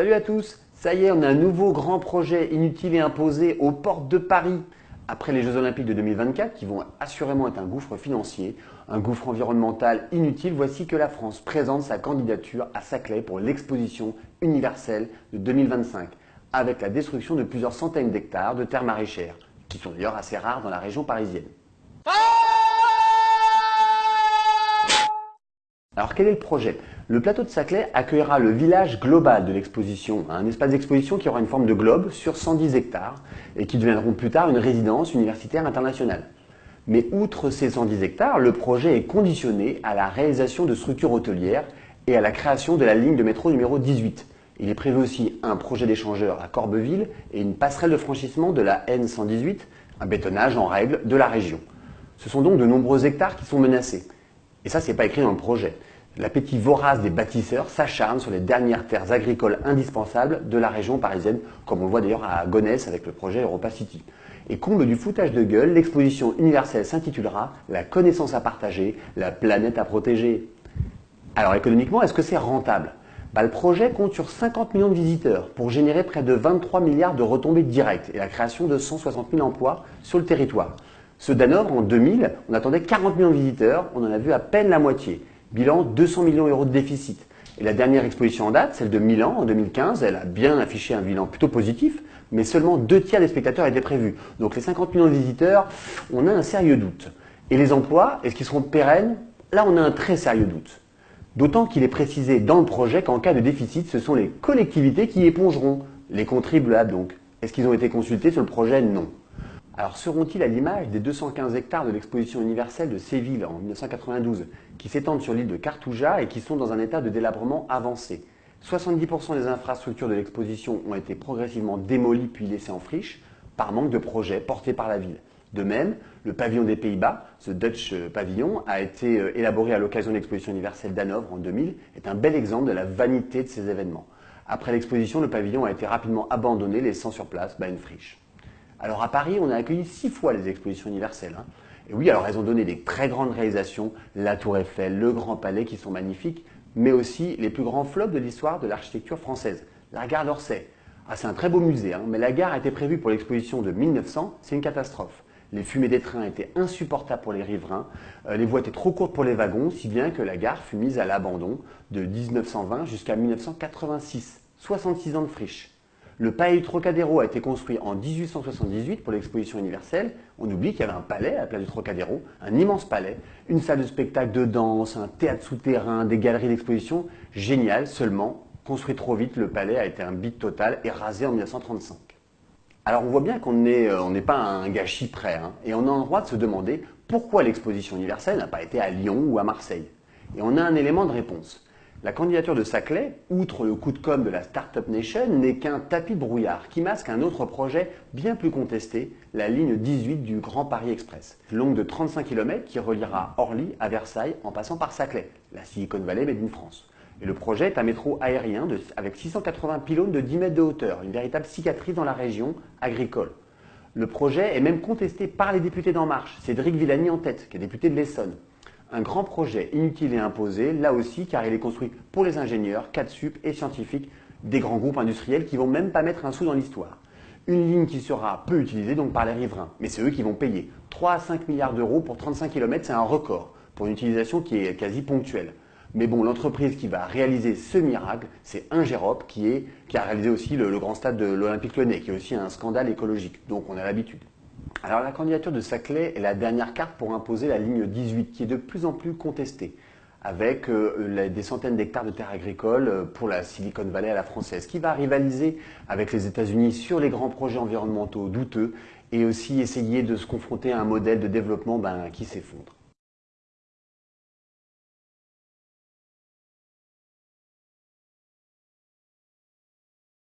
Salut à tous Ça y est, on a un nouveau grand projet inutile et imposé aux portes de Paris. Après les Jeux Olympiques de 2024, qui vont assurément être un gouffre financier, un gouffre environnemental inutile, voici que la France présente sa candidature à Saclay pour l'exposition universelle de 2025, avec la destruction de plusieurs centaines d'hectares de terres maraîchères, qui sont d'ailleurs assez rares dans la région parisienne. Alors quel est le projet? Le plateau de Saclay accueillera le village global de l'exposition, un espace d'exposition qui aura une forme de globe sur 110 hectares et qui deviendront plus tard une résidence universitaire internationale. Mais outre ces 110 hectares, le projet est conditionné à la réalisation de structures hôtelières et à la création de la ligne de métro numéro 18. Il est prévu aussi un projet d'échangeur à Corbeville et une passerelle de franchissement de la N118, un bétonnage en règle de la région. Ce sont donc de nombreux hectares qui sont menacés. Et ça, c'est pas écrit dans le projet. L'appétit vorace des bâtisseurs s'acharne sur les dernières terres agricoles indispensables de la région parisienne, comme on le voit d'ailleurs à Gonesse avec le projet Europa City. Et comble du foutage de gueule, l'exposition universelle s'intitulera La connaissance à partager, la planète à protéger. Alors économiquement, est-ce que c'est rentable? Bah, Le projet compte sur 50 millions de visiteurs pour générer près de 23 milliards de retombées directes et la création de 160 000 emplois sur le territoire. Ce Danovre, en 2000, on attendait 40 millions de visiteurs, on en a vu à peine la moitié. Bilan 200 millions d'euros de déficit. Et la dernière exposition en date, celle de Milan en 2015, elle a bien affiché un bilan plutôt positif, mais seulement deux tiers des spectateurs étaient prévus. Donc les 50 millions de visiteurs, on a un sérieux doute. Et les emplois, est-ce qu'ils seront pérennes? Là, on a un très sérieux doute. D'autant qu'il est précisé dans le projet qu'en cas de déficit, ce sont les collectivités qui épongeront, les contribuables donc. Est-ce qu'ils ont été consultés sur le projet? Non. Alors seront-ils à l'image des 215 hectares de l'exposition universelle de Séville en 1992, qui s'étendent sur l'île de Cartouja et qui sont dans un état de délabrement avancé? 70% des infrastructures de l'exposition ont été progressivement démolies puis laissées en friche par manque de projets portés par la ville. De même, le pavillon des Pays-Bas, ce Dutch pavillon, a été euh, élaboré à l'occasion de l'exposition universelle d'Hanovre en 2000, est un bel exemple de la vanité de ces événements. Après l'exposition, le pavillon a été rapidement abandonné, laissant sur place bah, une friche. Alors à Paris, on a accueilli six fois les expositions universelles. Hein. Et oui, alors elles ont donné des très grandes réalisations, la Tour Eiffel, le Grand Palais qui sont magnifiques, mais aussi les plus grands flops de l'histoire de l'architecture française. La gare d'Orsay. Ah, c'est un très beau musée, hein, mais la gare été prévue pour l'exposition de 1900, c'est une catastrophe. Les fumées des trains étaient insupportables pour les riverains, euh, les voies étaient trop courtes pour les wagons, si bien que la gare fut mise à l'abandon de 1920 jusqu'à 1986. 66 ans de friche. Le palais du Trocadéro a été construit en 1878 pour l'exposition universelle. On oublie qu'il y avait un palais à la place du Trocadéro, un immense palais, une salle de spectacle de danse, un théâtre souterrain, des galeries d'exposition. Génial, seulement, construit trop vite, le palais a été un bit total et rasé en 1935. Alors on voit bien qu'on n'est euh, pas un gâchis près, hein, et on a le droit de se demander pourquoi l'exposition universelle n'a pas été à Lyon ou à Marseille. Et on a un élément de réponse. La candidature de Saclay, outre le coup de com' de la Startup Nation, n'est qu'un tapis brouillard qui masque un autre projet bien plus contesté, la ligne 18 du Grand Paris Express, longue de 35 km qui reliera Orly à Versailles en passant par Saclay, la Silicon Valley made in France. Et le projet est un métro aérien avec 680 pylônes de 10 mètres de hauteur, une véritable cicatrice dans la région agricole. Le projet est même contesté par les députés d'En Marche, Cédric Villani en tête, qui est député de l'Essonne un grand projet inutile et imposé, là aussi car il est construit pour les ingénieurs, sup et scientifiques des grands groupes industriels qui vont même pas mettre un sou dans l'histoire. Une ligne qui sera peu utilisée donc par les riverains, mais c'est eux qui vont payer. 3 à 5 milliards d'euros pour 35 km, c'est un record pour une utilisation qui est quasi ponctuelle. Mais bon, l'entreprise qui va réaliser ce miracle, c'est Ingerop, qui, a réalisé aussi le, le grand stade de l'Olympique Lyonnais, qui est aussi un scandale écologique. Donc on a l'habitude. Alors la candidature de Saclay est la dernière carte pour imposer la ligne 18 qui est de plus en plus contestée avec euh, des centaines d'hectares de terres agricoles euh, pour la Silicon Valley à la française, qui va rivaliser avec les États-Unis sur les grands projets environnementaux douteux et aussi essayer de se confronter à un modèle de développement ben, qui s'effondre.